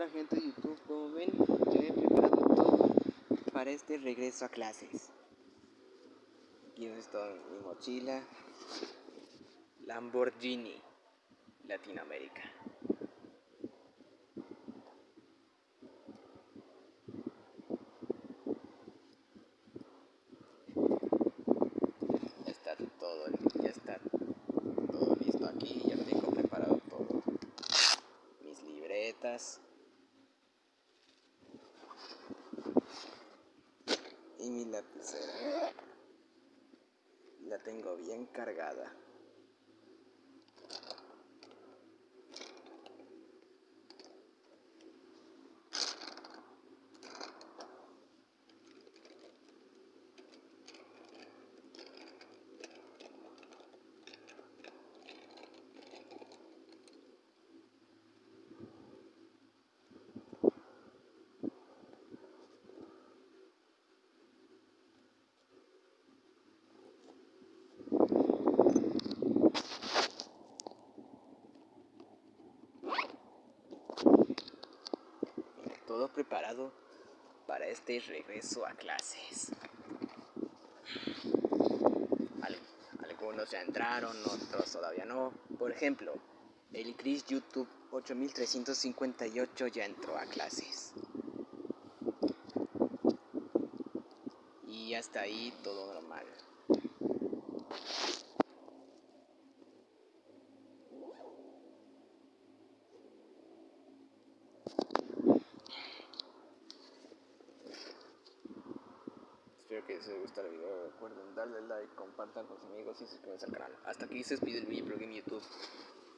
Hola gente de YouTube, como ven, ya he preparado todo para este regreso a clases. Aquí está mi mochila Lamborghini Latinoamérica. Ya está todo, ya está todo listo aquí, ya tengo preparado todo. Mis libretas. Mi lapicera. La tengo bien cargada. Todo preparado para este regreso a clases. algunos ya entraron, otros todavía no. Por ejemplo, el Chris YouTube 8358 ya entró a clases. Y hasta ahí todo normal. Que les guste el video. Recuerden darle like, compartan con sus amigos y suscríbanse al canal. Hasta aquí se despide el video en YouTube.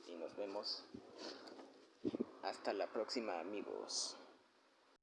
Y nos vemos. Hasta la próxima amigos.